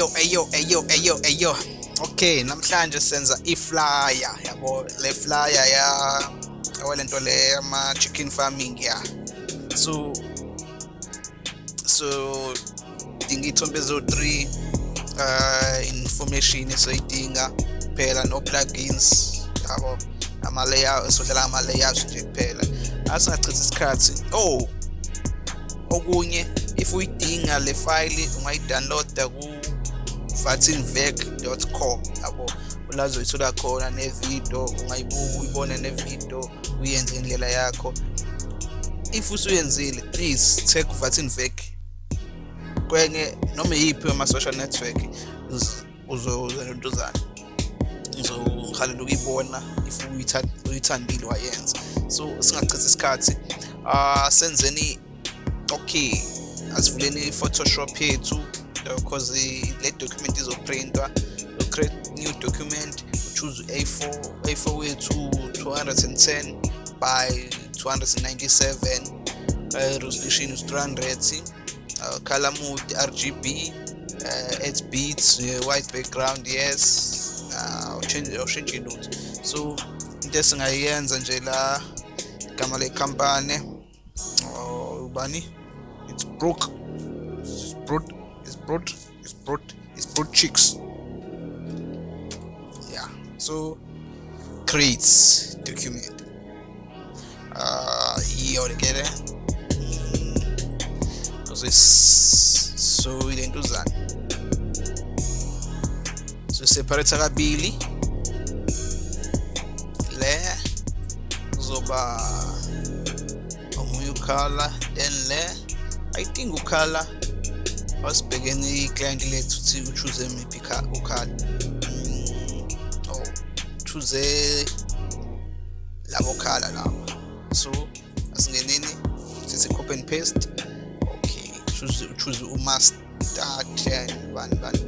eyo eyo eyo eyo eyo. Okay namhlanje senza i-flyer yabo le flyer ya awalento le yama chicken farming ya. So so dinga ithombe ezo-3 uh information esoyidinga phela no plugins yabo ama-layout sodlala ama-layouts nje kuphela. Asingachithi isikhathi. Oh okunye if uyidinga le file ungayidownloada ku-vatinvec.com yabo la uzoyithola khona nevidiyo ungayibuka uyibone nevidiyo uyenze indlela yakho. If usuyenzile please take uvatinvec kwenye noma yiphi ama-social network uzozentontuzana uzohalela ukuyibona if uyithandile wayenza. So singachithi isikhathi. Uh senzeni okay asivuleni i-photoshop yethu. Because le document izoprintwa create new document choose a4 a4 wethu 210 by 297 uh, resolution is 300 uh, color mode rgb uh, 8 bits uh, white background yes. Awushintshe uh, lutho so into esingayenza nje la igama lekhampani ubani? It's broke it's broad Sprout, Sprout, Sprout Chicks. Yeah, so crates document. Uh, here altogether. So we so do that. So separate billy. Layer. Zoba. Omunye ukhala then layer. I think ukhala wasibhekene iclient lethu uthi uchoose miphi ukhala oh choose labo khala labo so asingeneni sithi copy and paste. Okay choose choose umaster 10 bani bani.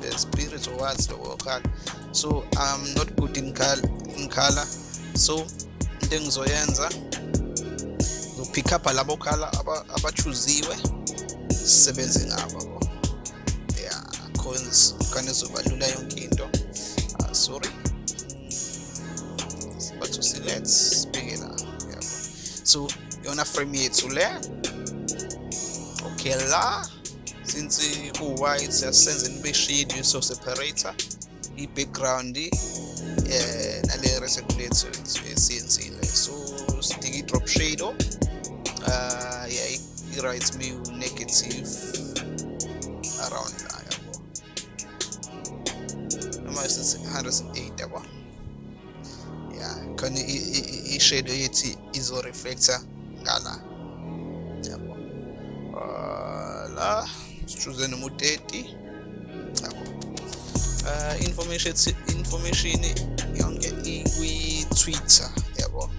The spirit or what lowo khala so i'm not good in color in color. So into engizoyenza pick up labo khala abachuziwe. Sisebenze ngabo. Bo yeah cause kane zobalula yonke into. Uh, sorry. But select sibheke la yabo so yona frame yethu le okay la since ku-white siyasenza nibe shade so separator i-background eh nale recirculator esiyenzile so sidinga i-drop shade uh yeah writes me negative around yabo noma sithi 108 yabo yeah khona i-shadow yethi izo-reflector ngala. Yabo. La sichuze noma u-30 yabo. Uh information information yonke ikwi-twitter yabo.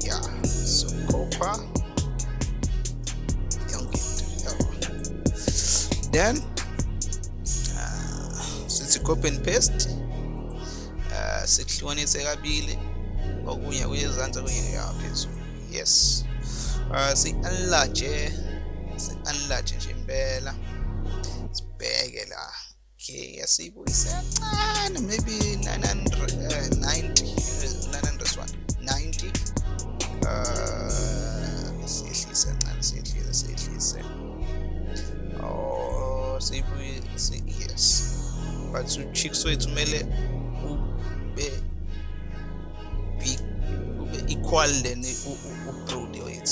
Yeah so copper done uh, sikhophe and paste uh, sihlukanise kabili okunye kuyezansi okunye kuyaphezulu yes. Uh, si-enlarge si-enlarge nje impela. Sibheke la. Okay yasiyibuyise kancane maybe 991 90 siyehlise kancane siyehlise siyehlise Savory say yes. Part two Chikso Etumele u be Ube equal then u u u pro the it.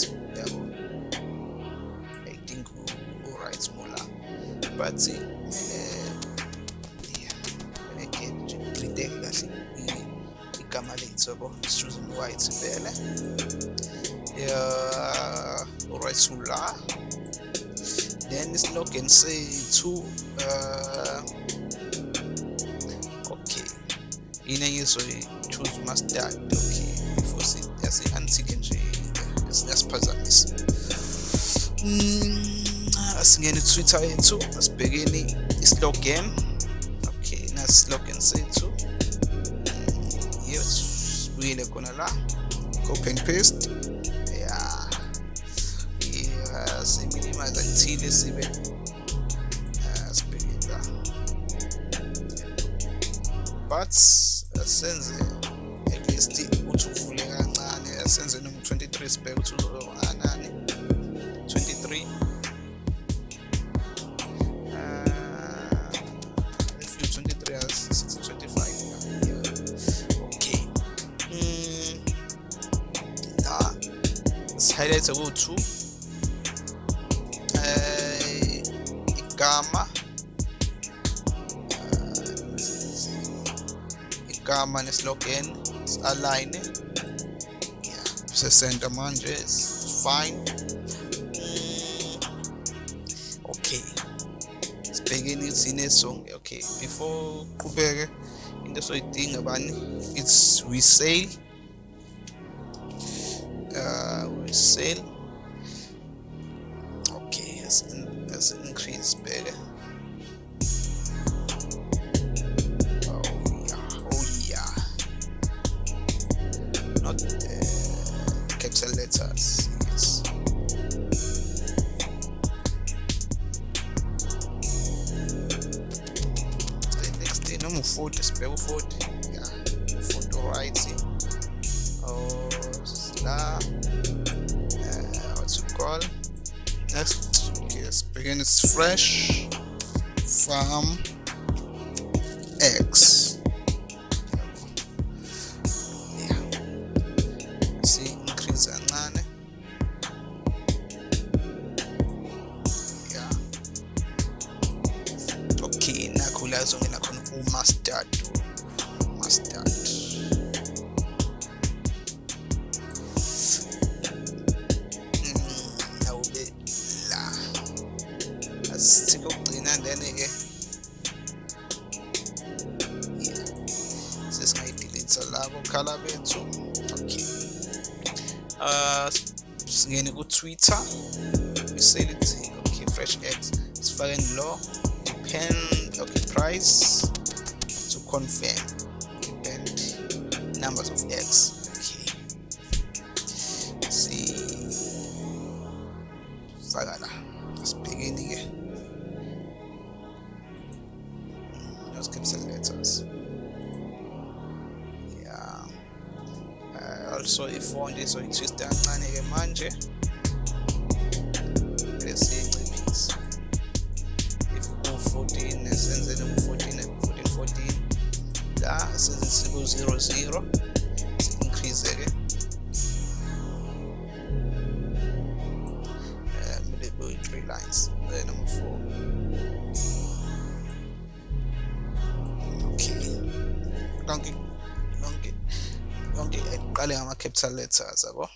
I think u u alright Mola. But see yeah I get pretend that igama ley'nhlobo struz and white vele um urethula then it's log and say to uh, okay. In a year so choose master mm, ah, eh, okay before say that's the antigen yasiphazamisa asingene twitter yethu asibhekeni islogin okay nasi islogin sethu yes sibuyile khona la copy and paste. receive ah, it. But eh, asenze at least eh, uthi uvule kancane asenze noma 23 sibheke ukuthi uzoanani 23 hmm. highlights about 2 gamma uh, igama neslogan align yeah. sesenta manje fine mm, okay sibhekeni sinesonge okay before qhubeke into soyidinga bani it's we sail. uh, we sail. Increase better fresh ku-twitter we say it okay fresh x sifake lo depend okay price to confirm. Depend numbers of eggs. okay. See. Faka la asibhekeni-ke those capital letters. Yeah. Uh, also ifont izoyi-twista kancane-ke manje Donkey, Donkey, Donkey. Kale ama kepsalet sasa bo.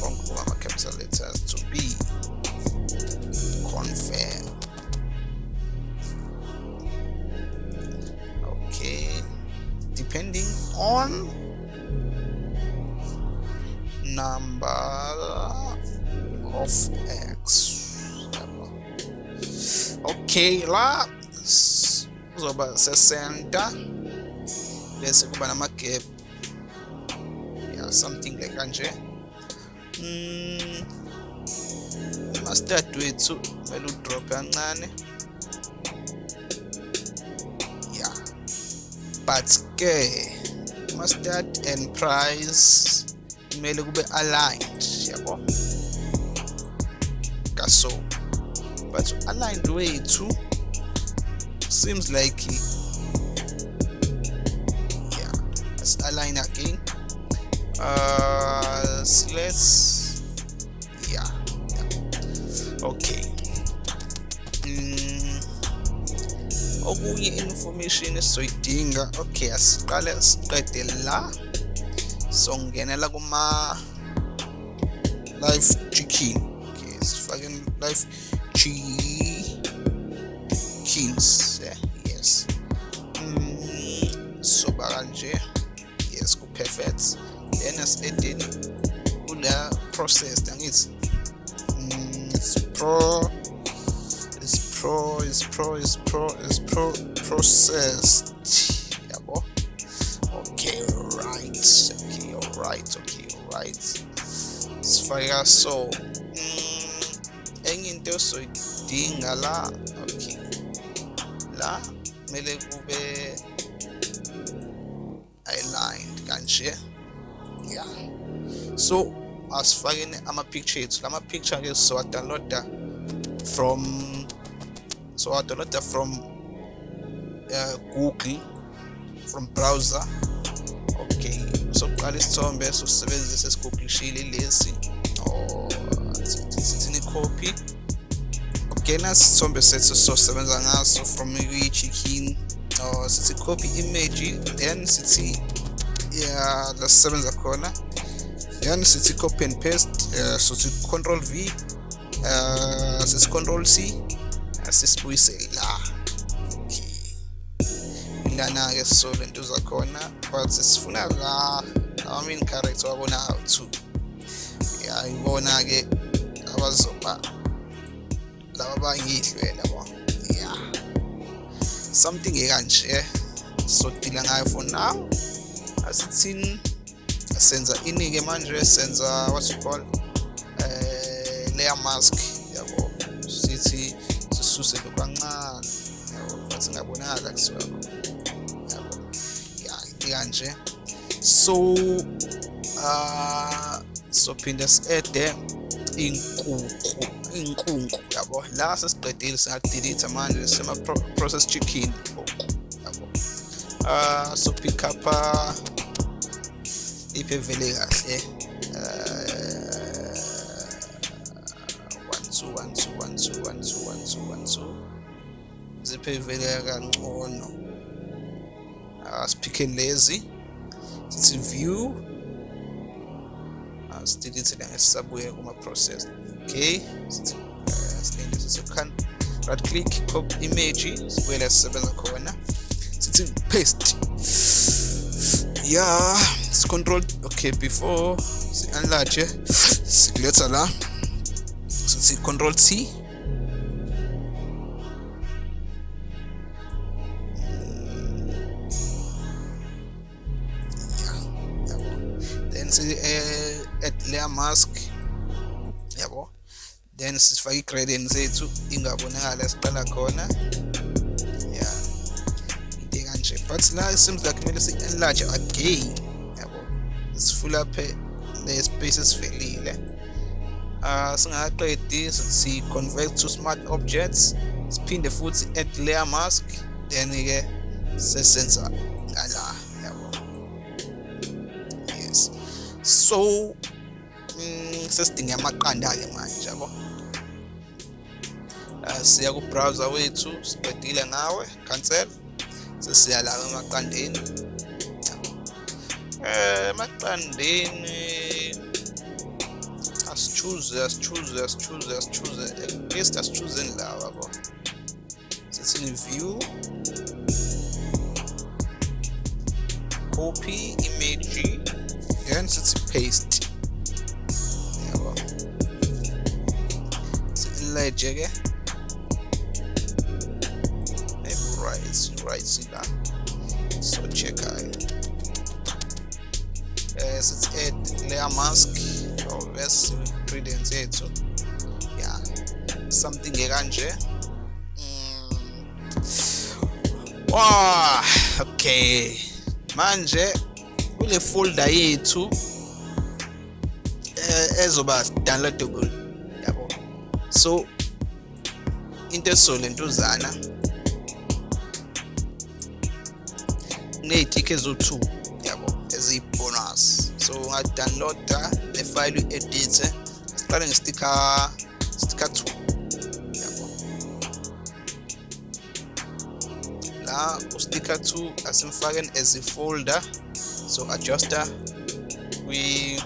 Konku ama kepsalet sasa to be confirmed. Okay, depending on number of x okay la kuzoba sesenta. Bese kuba nama-gap yeah something like kanje. Mm, mustard wethu kumele udrop kancane. Yeah but ke mustard and price kumele kube aligned yabo? Kaso but aligned wethu seems like yeah let's align again. Uh so let's yeah, yeah. okay. Mm, okunye information esizoyidinga. Okay asiqale siqede la. Songenela kuma live chicken. Okay sifake live chickens yeah, yes. Mm, soba kanje yes ku perfect then asideni kula processed angithi mm, it's pro it's pro it's pro it's pro it's pro processed. Yabo? Okay right okay all right okay all right sifaka so mm, enye into osoyidinga la okay la kumele kube aligned kanje yeah so asifakeni ama-picture ethu lama-picture ke sizowadownloada from sizowadownloada from uh, google from browser. Okay sokuqala isithombe sosebenzisa esigooglishile lesi. Sithini copy okay nasi isithombe sethu sosebenza ngaso from kwi-chicken or sithi copy image then sithi yeah lasisebenza khona. Then sithi copy and paste uh, sithi control v uh, sithi control c asisibuyise la. Lana ke so lento zakhona but sifuna la our main character wabona how to yeah ibona ke abazoba laba bangidlwela bo? Yeah something ekanje so dila ngayo for now. Asithini senza inike manje senza what you call eh layer mask yabo. Sithi sisuse lokwancane yabo but singabonakala kusuka kanje so uh sophinde si-ede inkunku iy'nkunku yabo? La sesiqedile singakudelitha manje sema-process chicken. Yabo. Uh, so pick up ah, iphi evele kahle? Ziphi evele kangcono? Ah, Asiphikhe lezi. Sithi view. Asidelete la ngesisabuye kuma-process okay? Sithi silinde sithi right click copy image sibuyela sisebenza khona. Sithi paste. Yeah sicontrol okay before si-enlarge sikuletha la. Sithi control t mask. Yabo. Then sifake i-gradient zethu ingabonakala siqala khona. Yeah into kanje. But la seems like kumele si-enlarge again. Yabo. Sifulaphe le space esivelile uh singakaqedi si convert to smart objects. Siphinde futhi add layer mask. Then ke sesenza ngala yabo. Yes. So mm, sesidinga amaqanda-ke manje yabo? Uh, siya ku-browser wethu siqedile ngawe cancel. Sesiya la emaqandeni. Eh emaqandeni asichuze asichuze asichuze asichuze least asichuzeni lawa yabo? Sithini view copy image then sithi paste. Ke maybe right right la. So check ayo eh sithi add layer mask or bese ingredients yethu yeah. Something ekanje wow okay. Manje kule folder yethu ezoba downloadable yabo so into esizolentuzana ney'tikhi eziwu-two yabo eziyi-bonus. So ungadownloada nefayile uyi-edithe siqale ngestikha stikha two yabo. La ustikha two asimfakeni as ifolder so adjuster kwi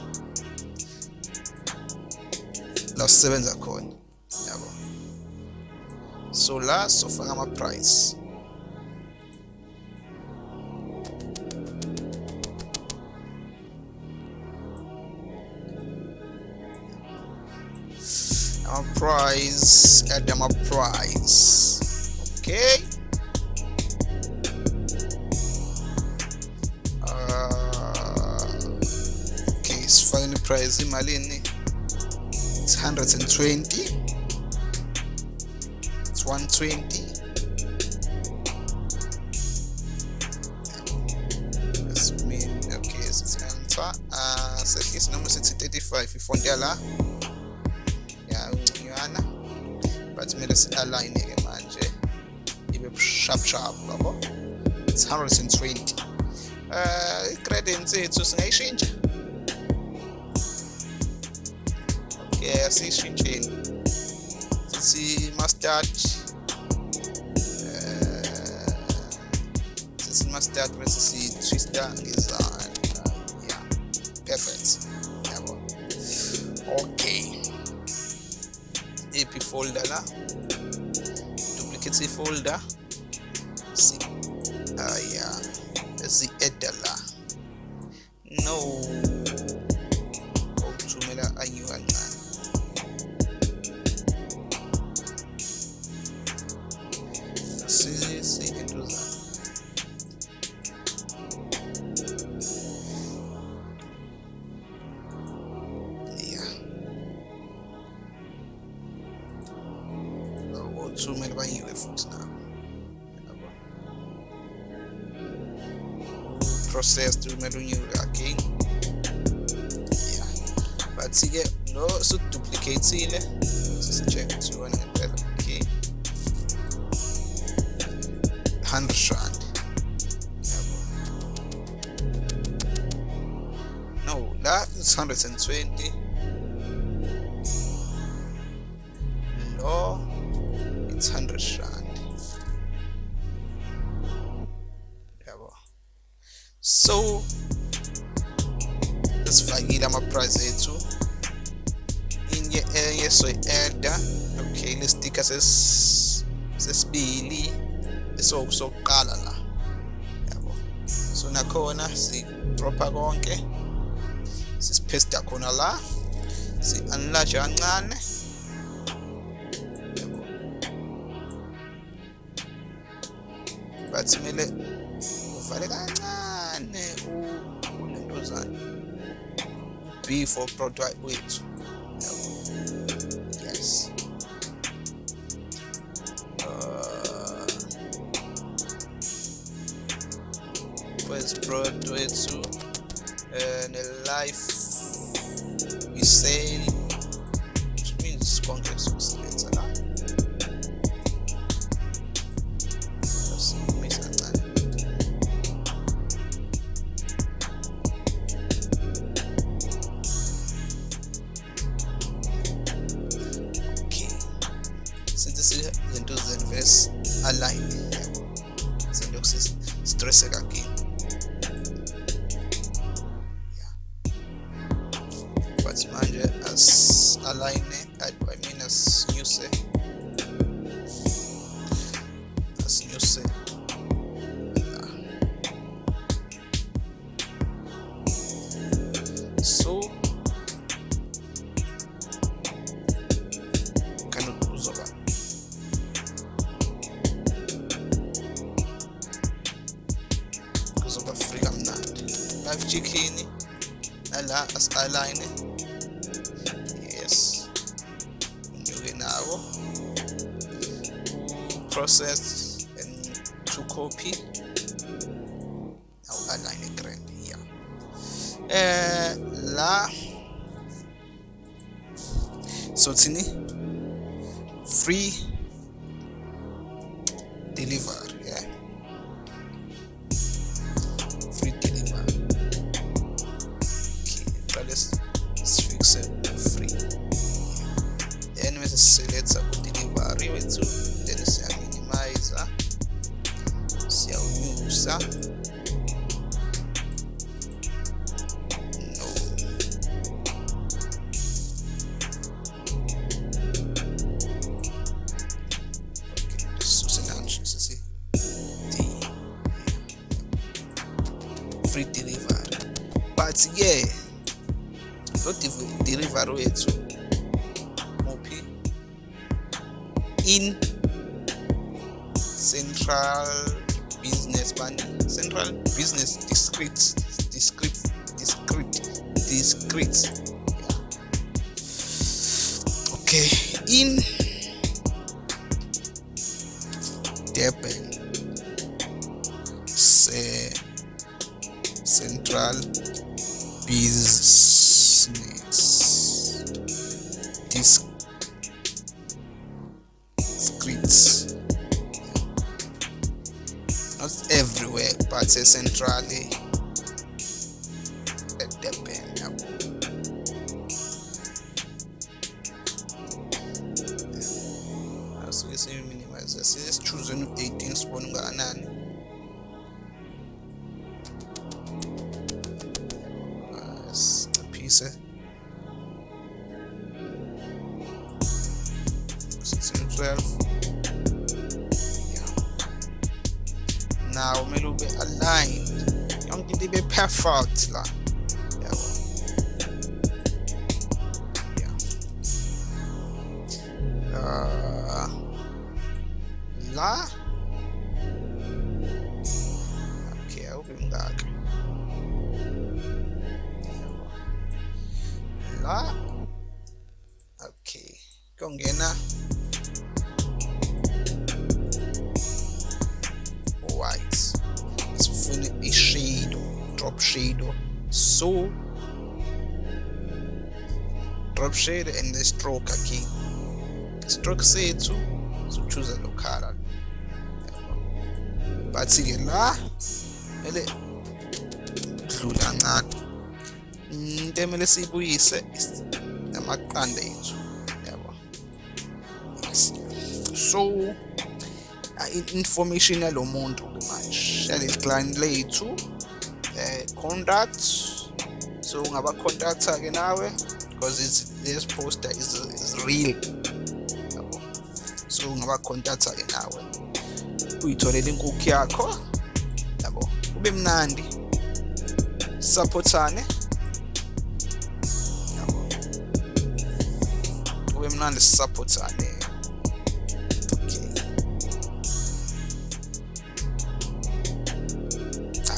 la sisebenza khona. So la sofaka ama-price our price add them a price. Okay. Uh, okay sifake ni price imalini it's 120 minus 120 uh, is number 635 ifo ndị ala yana but me mele si ala ineke manje ibe sharp sharp yabo it's 120 uh, It's just a change. okay asiyishintsheni sithi mustard das ist Trista Gesan. Ja, perfekt. Jawohl. Okay. EP-Folder da. Duplicate Folder. Sie, ah ja, sie Edala. No. Processed kumele unyiwe again. Yeah. But-ke lo suduplicate-ile sisi-check ukuthi iwona ngempela okay. 100 rand. Yabo no is 120 sokuqala la yabo so nakhona si-dropha konke sisipaste khona la si-enlarge kancane but kumele uvale kancane ulentozana b for product wethu product wethu and a life we sell which means konke sokusebenza la izinto zenvest align. Yabo sendoku stress again super fregandante Life Chichini alla Skyline yes. Nugenaro process and to copy. Now align grande yeah. Eh, la. So tini free deliver delivery wethu muphi in central business bani central business discrete discrete discrete discrete yeah. okay in Durban central business but centrally into ibe perfect la. Uh, la? Okay mngaka Yabo. la? Okay. Kuyongena so drop shade and the stroke again stroke sethu sochoose lo color but ke la ele dlula kancane into emele siyibuyise is amaqanda ethu yabo so information yalo muntu manje yaleli client lethu eh contact so ungaba contacta ke nawe because this poster is, is real yabo. So ungaba contacta ke nawe. Uyitholele inkukhu yakho. Yabo. Kube mnandi. Supportane. Yabo. Kube mnandi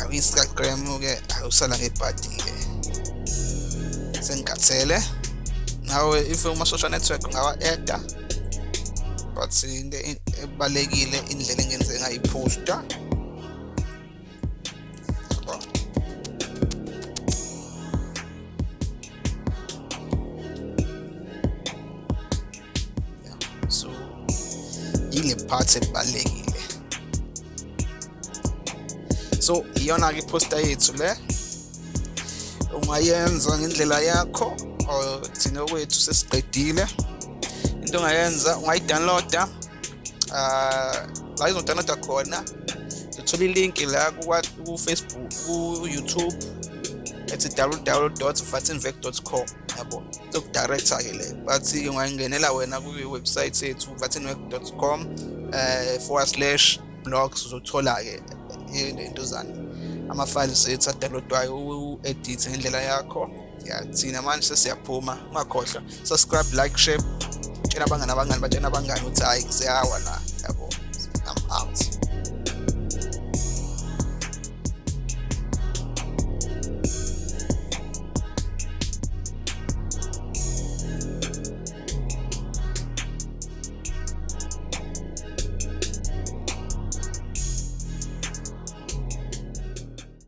awu instagram ke awusala ngebhadi ke sengikathele nawe if uma social network ungawa-eda but into ebalekile indlela engenze ngayiposta yabo. Yeah. so yile part ebalekile. So iyona ke iposter yethu le. Ungayenza ngendlela yakho or thina kwethu sesiqedile. Into ongayenza ungayidownloada uh la izodownloada khona. Uthola ilink la ku-facebook ku-youtube. Ethi www.vatinvec.com yabo? Sokudirector ke le. But ungayingenela wena kwi-website yethu vatinvec.com eh forward slash blogs uzothola ke into zani ama-files ethu adownloadwayo u-edit ngendlela yakho. Ya thina manje sesiyaphuma ungakhohlwa subscribe like share tshela abangani abangani batshena abangani ukuthi hayi kuseyawa la. Yabo i'm out.